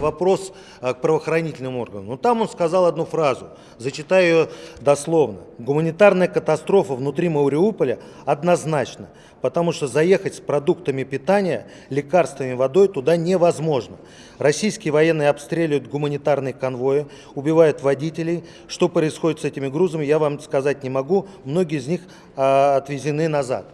вопрос к правоохранительным органам. Но там он сказал одну фразу, зачитаю ее дословно. Гуманитарная катастрофа внутри Мариуполя однозначно, потому что заехать с продуктами питания, лекарствами, водой туда невозможно. Российские военные обстреливают гуманитарные конвои, убивают водителей. Что происходит с этими грузами, я вам сказать не могу. Многие из них а, отвезены назад.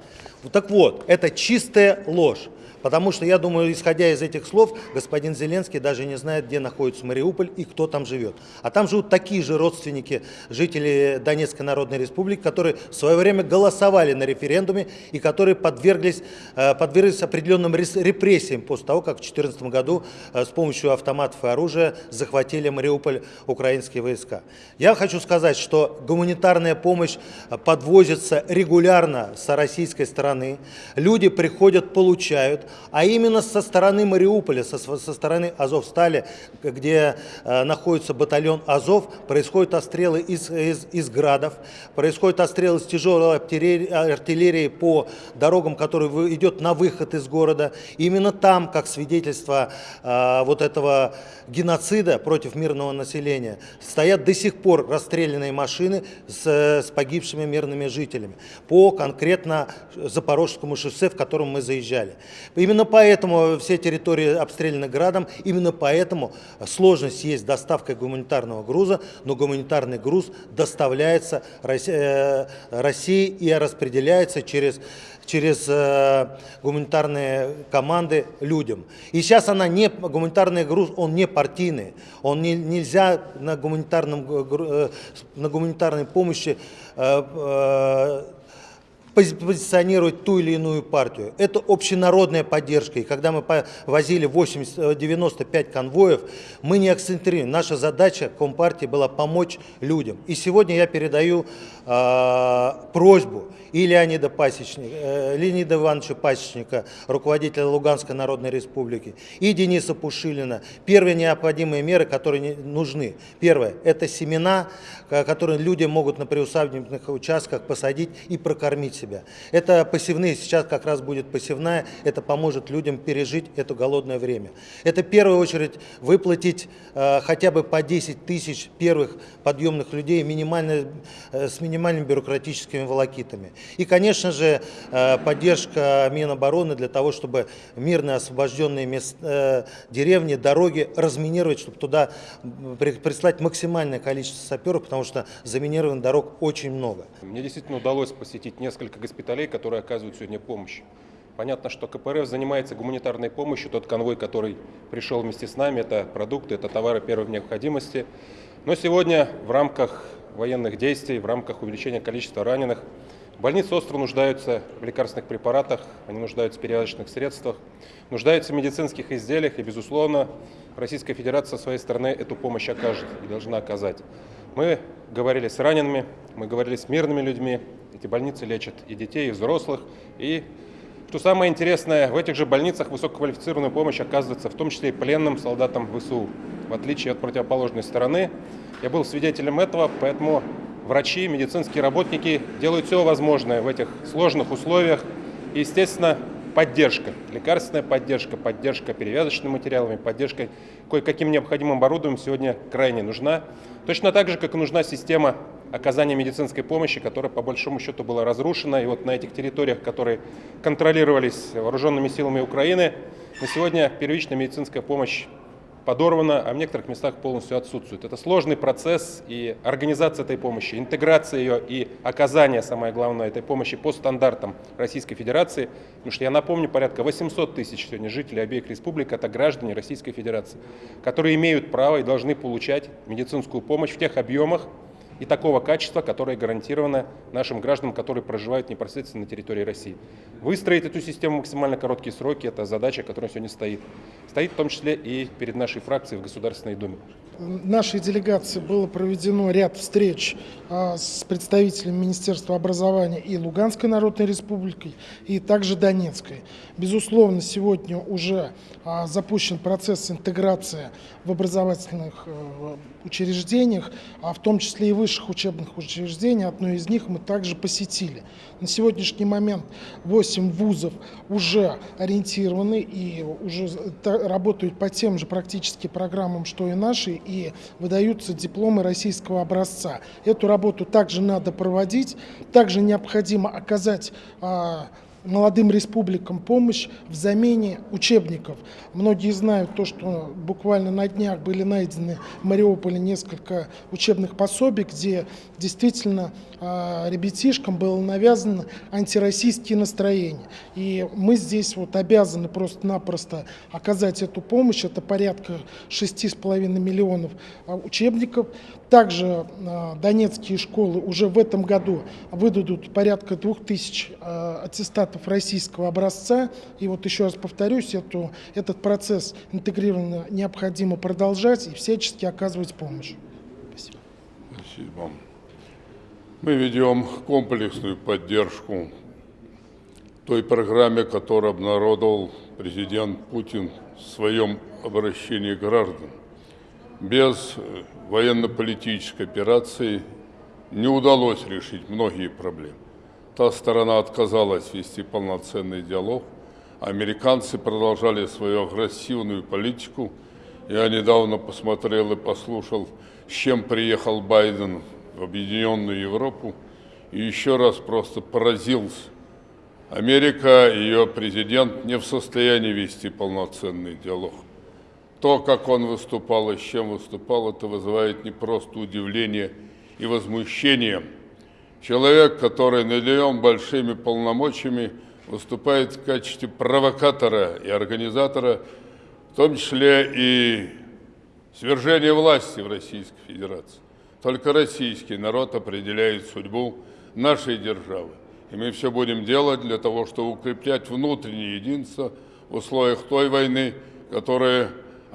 Так вот, это чистая ложь. Потому что, я думаю, исходя из этих слов, господин Зеленский даже не знает, где находится Мариуполь и кто там живет. А там живут такие же родственники жителей Донецкой Народной Республики, которые в свое время голосовали на референдуме и которые подверглись, э, подверглись определенным репрессиям после того, как в 2014 году э, с помощью автоматов и оружия захватили Мариуполь украинские войска. Я хочу сказать, что гуманитарная помощь подвозится регулярно с российской стороны. Люди приходят, получают а именно со стороны Мариуполя, со, со стороны Азовстали, где э, находится батальон Азов, происходят отстрелы из, из, из градов, происходят отстрелы с тяжелой артиллерии, по дорогам, которые идет на выход из города. Именно там, как свидетельство э, вот этого геноцида против мирного населения, стоят до сих пор расстрелянные машины с, с погибшими мирными жителями по конкретно Запорожскому шоссе, в котором мы заезжали. Именно поэтому все территории обстреляны градом, именно поэтому сложность есть с доставкой гуманитарного груза, но гуманитарный груз доставляется э, России и распределяется через через э, гуманитарные команды людям. И сейчас она не, гуманитарный груз, он не партийный, он не, нельзя на, гуманитарном, э, на гуманитарной помощи позиционировать ту или иную партию. Это общенародная поддержка. И когда мы возили 80, 95 конвоев, мы не акцентрируем. Наша задача Компартии была помочь людям. И сегодня я передаю э, просьбу и Леонида, Пасечника, э, Леонида Ивановича Пасечника, руководителя Луганской Народной Республики, и Дениса Пушилина. Первые необходимые меры, которые нужны. Первое – это семена, которые люди могут на приусадебных участках посадить и прокормить себя себя. Это посевные, сейчас как раз будет посевная, это поможет людям пережить это голодное время. Это в первую очередь выплатить э, хотя бы по 10 тысяч первых подъемных людей минимально, э, с минимальными бюрократическими волокитами. И, конечно же, э, поддержка Минобороны для того, чтобы мирные освобожденные мест, э, деревни, дороги разминировать, чтобы туда прислать максимальное количество саперов, потому что заминированных дорог очень много. Мне действительно удалось посетить несколько несколько госпиталей, которые оказывают сегодня помощь. Понятно, что КПРФ занимается гуманитарной помощью. Тот конвой, который пришел вместе с нами, это продукты, это товары первой необходимости. Но сегодня в рамках военных действий, в рамках увеличения количества раненых, больницы остро нуждаются в лекарственных препаратах, они нуждаются в перевязочных средствах, нуждаются в медицинских изделиях, и, безусловно, Российская Федерация со своей стороны эту помощь окажет и должна оказать. Мы говорили с ранеными, мы говорили с мирными людьми, эти больницы лечат и детей, и взрослых. И, что самое интересное, в этих же больницах высококвалифицированную помощь оказывается в том числе и пленным солдатам ВСУ. В отличие от противоположной стороны, я был свидетелем этого, поэтому врачи, медицинские работники делают все возможное в этих сложных условиях. И, естественно, поддержка, лекарственная поддержка, поддержка перевязочными материалами, поддержка кое-каким необходимым оборудованием сегодня крайне нужна. Точно так же, как и нужна система оказания медицинской помощи, которая по большому счету была разрушена. И вот на этих территориях, которые контролировались вооруженными силами Украины, на сегодня первичная медицинская помощь подорвана, а в некоторых местах полностью отсутствует. Это сложный процесс, и организация этой помощи, интеграция ее и оказание, самое главное, этой помощи по стандартам Российской Федерации, потому что я напомню, порядка 800 тысяч сегодня жителей обеих республик – это граждане Российской Федерации, которые имеют право и должны получать медицинскую помощь в тех объемах, и такого качества, которое гарантировано нашим гражданам, которые проживают непосредственно на территории России. Выстроить эту систему в максимально короткие сроки – это задача, которая сегодня стоит. Стоит в том числе и перед нашей фракцией в Государственной Думе. Нашей делегации было проведено ряд встреч а, с представителями Министерства образования и Луганской Народной Республики, и также Донецкой. Безусловно, сегодня уже а, запущен процесс интеграции в образовательных э, учреждениях, а в том числе и в высших учебных учреждений. Одно из них мы также посетили. На сегодняшний момент 8 вузов уже ориентированы и уже работают по тем же практически программам, что и наши, и выдаются дипломы российского образца. Эту работу также надо проводить, также необходимо оказать а, молодым республикам помощь в замене учебников. Многие знают то, что буквально на днях были найдены в Мариуполе несколько учебных пособий, где действительно э, ребятишкам было навязано антироссийские настроения. И мы здесь вот обязаны просто-напросто оказать эту помощь. Это порядка 6,5 миллионов а, учебников. Также э, донецкие школы уже в этом году выдадут порядка 2000 э, аттестатов российского образца. И вот еще раз повторюсь, эту, этот процесс интегрированно необходимо продолжать и всячески оказывать помощь. Спасибо. Спасибо. Мы ведем комплексную поддержку той программе, которую обнародовал президент Путин в своем обращении к гражданам. Без э, военно-политической операции не удалось решить многие проблемы. Та сторона отказалась вести полноценный диалог, американцы продолжали свою агрессивную политику. Я недавно посмотрел и послушал, с чем приехал Байден в Объединенную Европу, и еще раз просто поразился. Америка, ее президент не в состоянии вести полноценный диалог. То, как он выступал и с чем выступал, это вызывает не просто удивление и возмущение. Человек, который наделен большими полномочиями, выступает в качестве провокатора и организатора, в том числе и свержения власти в Российской Федерации. Только российский народ определяет судьбу нашей державы. И мы все будем делать для того, чтобы укреплять внутреннее единство в условиях той войны,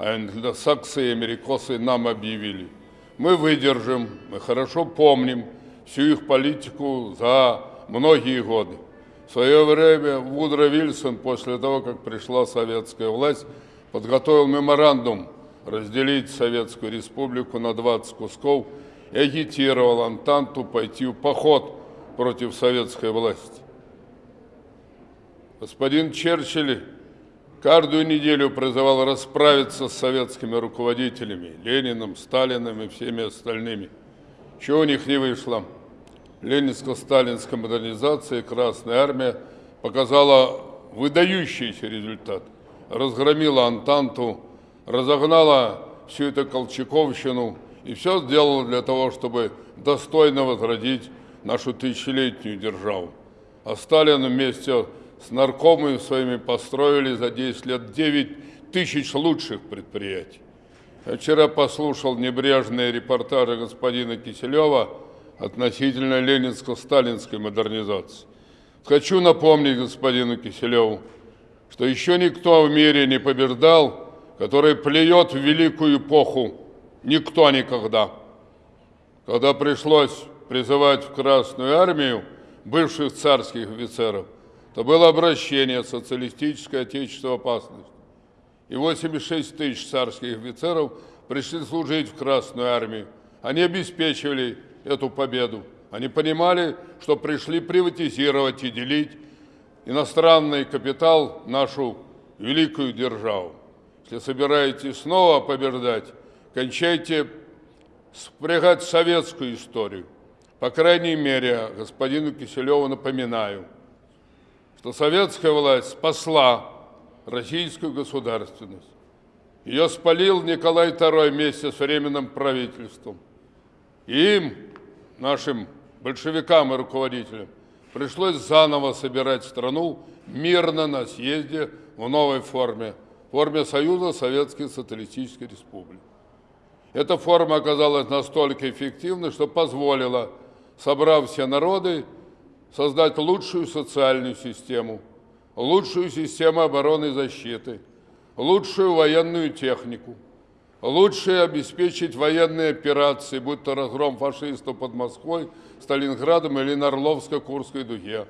которую англосаксы и америкосы нам объявили. Мы выдержим, мы хорошо помним всю их политику за многие годы. В свое время Вудро Вильсон, после того, как пришла советская власть, подготовил меморандум разделить Советскую Республику на 20 кусков и агитировал Антанту пойти в поход против советской власти. Господин Черчилль каждую неделю призывал расправиться с советскими руководителями, Лениным, Сталиным и всеми остальными. Чего у них не вышло? Ленинско-сталинская модернизация Красная Армия показала выдающийся результат. Разгромила Антанту, разогнала всю эту Колчаковщину и все сделала для того, чтобы достойно возродить нашу тысячелетнюю державу. А Сталин вместе с наркомами своими построили за 10 лет 9 тысяч лучших предприятий. Я вчера послушал небрежные репортажи господина Киселева относительно ленинско-сталинской модернизации. Хочу напомнить господину Киселеву, что еще никто в мире не побеждал, который плюет в великую эпоху. Никто никогда. Когда пришлось призывать в Красную армию бывших царских офицеров, то было обращение социалистическое отечество опасность. И 86 тысяч царских офицеров пришли служить в Красную армию. Они обеспечивали эту победу. Они понимали, что пришли приватизировать и делить иностранный капитал нашу великую державу. Если собираетесь снова побеждать, кончайте спрягать советскую историю. По крайней мере, господину Киселеву напоминаю, что советская власть спасла российскую государственность. Ее спалил Николай II вместе с Временным правительством. Им, нашим большевикам и руководителям, пришлось заново собирать страну мирно на съезде в новой форме, форме Союза Советских Социалистических Республик. Эта форма оказалась настолько эффективной, что позволила, собрав все народы, создать лучшую социальную систему, лучшую систему обороны и защиты, лучшую военную технику, лучше обеспечить военные операции, будь то разгром фашистов под Москвой, Сталинградом или на Орловско-Курской дуге.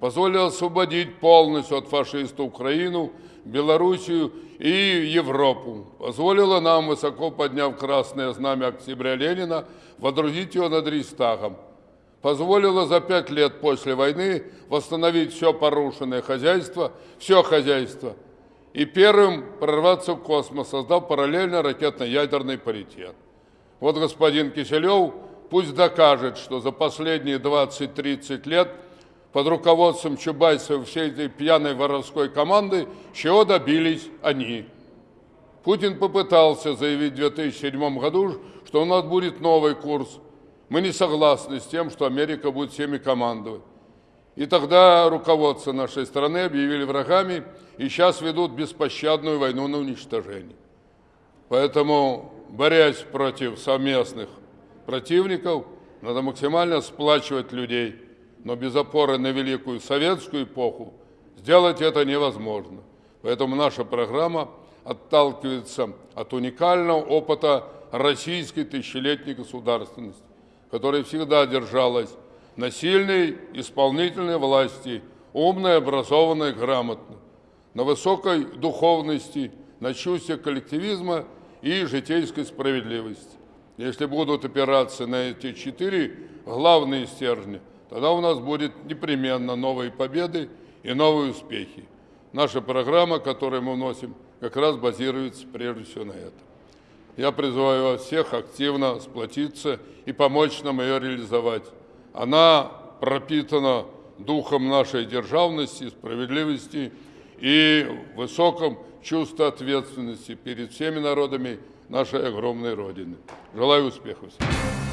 позволила освободить полностью от фашиста Украину, Белоруссию и Европу, позволила нам, высоко подняв красное знамя октября Ленина, водрузить его над Рейхстагом, позволила за пять лет после войны восстановить все порушенное хозяйство, все хозяйство, и первым прорваться в космос, создав параллельно ракетно-ядерный паритет. Вот господин Киселев пусть докажет, что за последние 20-30 лет под руководством Чубайса всей этой пьяной воровской команды, чего добились они. Путин попытался заявить в 2007 году, что у нас будет новый курс. Мы не согласны с тем, что Америка будет всеми командовать. И тогда руководство нашей страны объявили врагами и сейчас ведут беспощадную войну на уничтожение. Поэтому, борясь против совместных противников, надо максимально сплачивать людей, но без опоры на великую советскую эпоху сделать это невозможно. Поэтому наша программа отталкивается от уникального опыта российской тысячелетней государственности, которая всегда держалась на сильной исполнительной власти, умной, образованной, грамотной, на высокой духовности, на чувстве коллективизма и житейской справедливости. Если будут опираться на эти четыре главные стержни, тогда у нас будет непременно новые победы и новые успехи. Наша программа, которую мы вносим, как раз базируется прежде всего на этом. Я призываю вас всех активно сплотиться и помочь нам ее реализовать. Она пропитана духом нашей державности, справедливости и высоком чувстве ответственности перед всеми народами нашей огромной Родины. Желаю успехов всем.